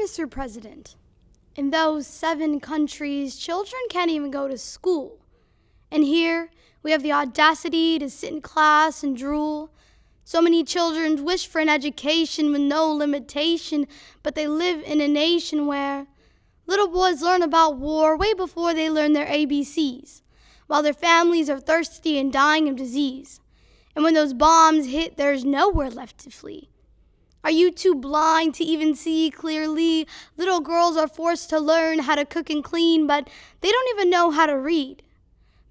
Mr. President, in those seven countries, children can't even go to school. And here, we have the audacity to sit in class and drool. So many children wish for an education with no limitation, but they live in a nation where little boys learn about war way before they learn their ABCs, while their families are thirsty and dying of disease. And when those bombs hit, there's nowhere left to flee. Are you too blind to even see clearly? Little girls are forced to learn how to cook and clean, but they don't even know how to read.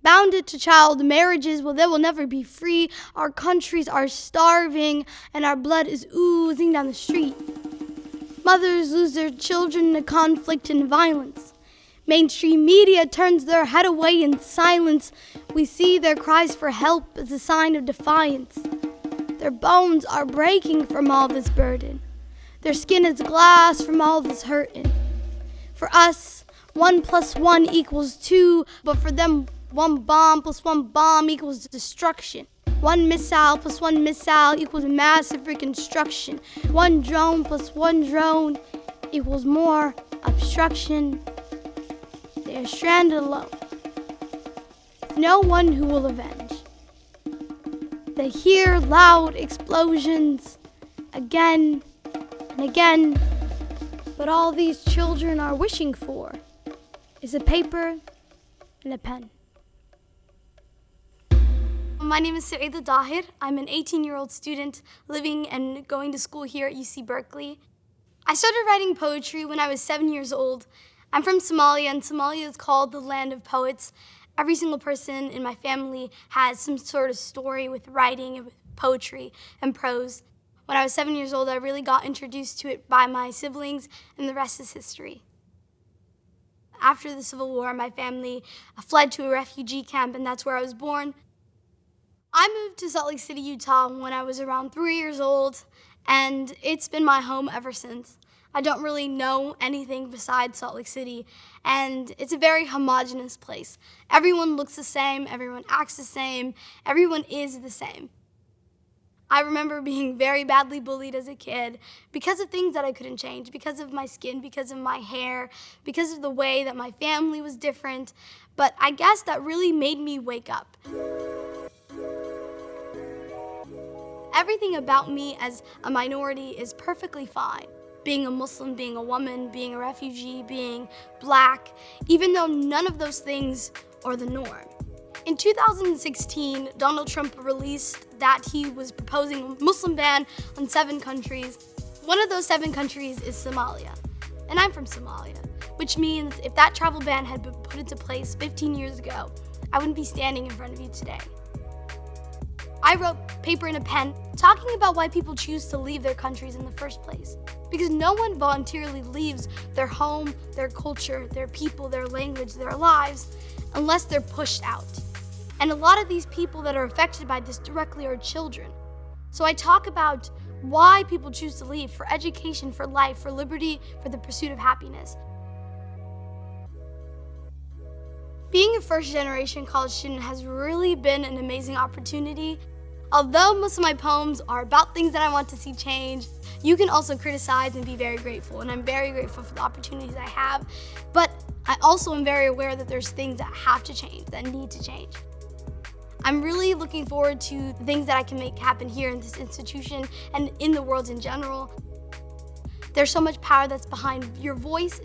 Bounded to child marriages, well, they will never be free. Our countries are starving, and our blood is oozing down the street. Mothers lose their children to conflict and violence. Mainstream media turns their head away in silence. We see their cries for help as a sign of defiance. Their bones are breaking from all this burden. Their skin is glass from all this hurting. For us, one plus one equals two, but for them, one bomb plus one bomb equals destruction. One missile plus one missile equals massive reconstruction. One drone plus one drone equals more obstruction. They are stranded alone. No one who will avenge. They hear loud explosions again and again, but all these children are wishing for is a paper and a pen. My name is Saeeda Dahir. I'm an 18 year old student living and going to school here at UC Berkeley. I started writing poetry when I was seven years old. I'm from Somalia, and Somalia is called the land of poets every single person in my family has some sort of story with writing and with poetry and prose. When I was seven years old, I really got introduced to it by my siblings, and the rest is history. After the Civil War, my family uh, fled to a refugee camp, and that's where I was born. I moved to Salt Lake City, Utah when I was around three years old, and it's been my home ever since. I don't really know anything besides Salt Lake City, and it's a very homogenous place. Everyone looks the same, everyone acts the same, everyone is the same. I remember being very badly bullied as a kid because of things that I couldn't change, because of my skin, because of my hair, because of the way that my family was different. But I guess that really made me wake up. Everything about me as a minority is perfectly fine being a Muslim, being a woman, being a refugee, being black, even though none of those things are the norm. In 2016, Donald Trump released that he was proposing a Muslim ban on seven countries. One of those seven countries is Somalia, and I'm from Somalia, which means if that travel ban had been put into place 15 years ago, I wouldn't be standing in front of you today. I wrote paper and a pen talking about why people choose to leave their countries in the first place. Because no one voluntarily leaves their home, their culture, their people, their language, their lives, unless they're pushed out. And a lot of these people that are affected by this directly are children. So I talk about why people choose to leave for education, for life, for liberty, for the pursuit of happiness. Being a first generation college student has really been an amazing opportunity. Although most of my poems are about things that I want to see change, you can also criticize and be very grateful. And I'm very grateful for the opportunities I have. But I also am very aware that there's things that have to change, that need to change. I'm really looking forward to things that I can make happen here in this institution and in the world in general. There's so much power that's behind your voice,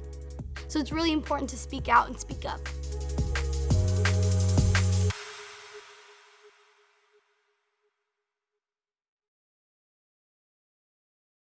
so it's really important to speak out and speak up.